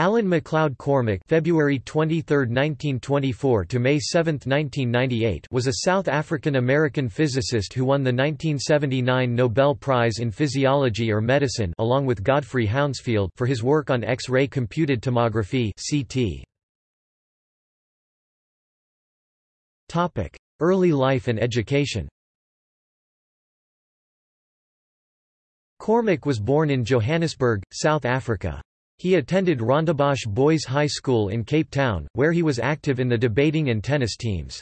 Alan MacLeod Cormack February 23, 1924 to May 7, 1998 was a South African-American physicist who won the 1979 Nobel Prize in Physiology or Medicine along with Godfrey Hounsfield for his work on X-ray computed tomography CT. Topic: Early life and education. Cormack was born in Johannesburg, South Africa. He attended Rondebosch Boys High School in Cape Town, where he was active in the debating and tennis teams.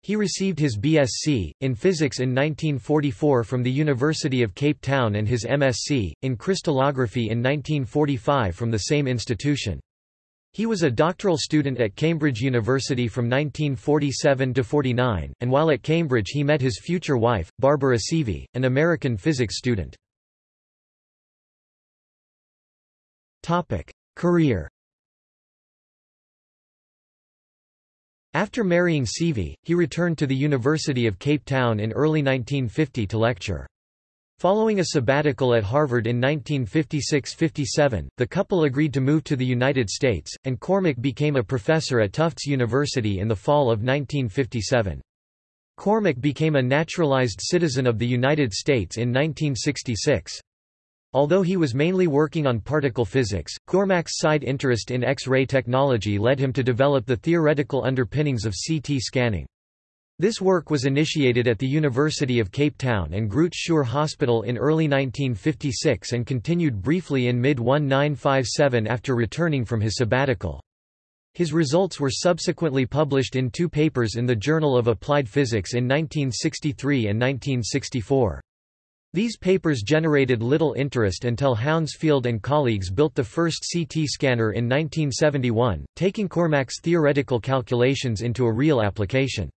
He received his BSc, in physics in 1944 from the University of Cape Town and his MSc, in crystallography in 1945 from the same institution. He was a doctoral student at Cambridge University from 1947 to 49, and while at Cambridge he met his future wife, Barbara Seavey, an American physics student. Career After marrying Seavey, he returned to the University of Cape Town in early 1950 to lecture. Following a sabbatical at Harvard in 1956–57, the couple agreed to move to the United States, and Cormack became a professor at Tufts University in the fall of 1957. Cormack became a naturalized citizen of the United States in 1966. Although he was mainly working on particle physics, Cormack's side interest in X-ray technology led him to develop the theoretical underpinnings of CT scanning. This work was initiated at the University of Cape Town and Groote Schuur Hospital in early 1956 and continued briefly in mid-1957 after returning from his sabbatical. His results were subsequently published in two papers in the Journal of Applied Physics in 1963 and 1964. These papers generated little interest until Hounsfield and colleagues built the first CT scanner in 1971, taking Cormack's theoretical calculations into a real application.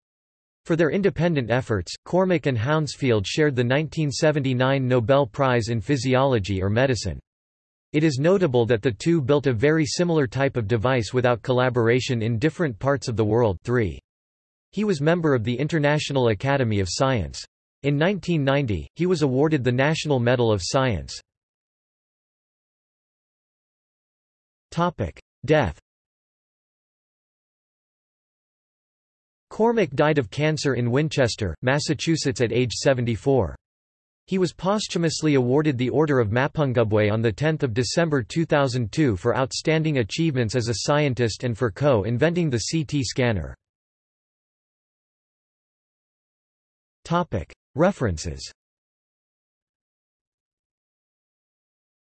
For their independent efforts, Cormack and Hounsfield shared the 1979 Nobel Prize in Physiology or Medicine. It is notable that the two built a very similar type of device without collaboration in different parts of the world 3. He was member of the International Academy of Science. In 1990, he was awarded the National Medal of Science. Death Cormack died of cancer in Winchester, Massachusetts at age 74. He was posthumously awarded the Order of Mapungubwe on 10 December 2002 for outstanding achievements as a scientist and for co-inventing the CT scanner. References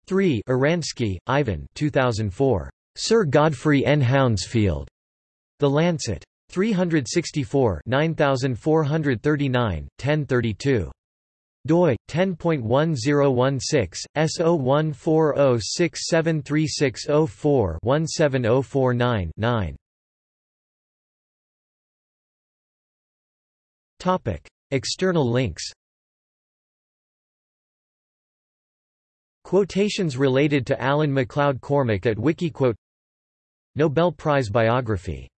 3 Oransky, Ivan 2004. Sir Godfrey N. Hounsfield. The Lancet. 364 9439, 1032 doi 10.1016 S0140673604-17049-9 Topic External links. Quotations related to Alan MacLeod Cormack at Wikiquote. Nobel Prize biography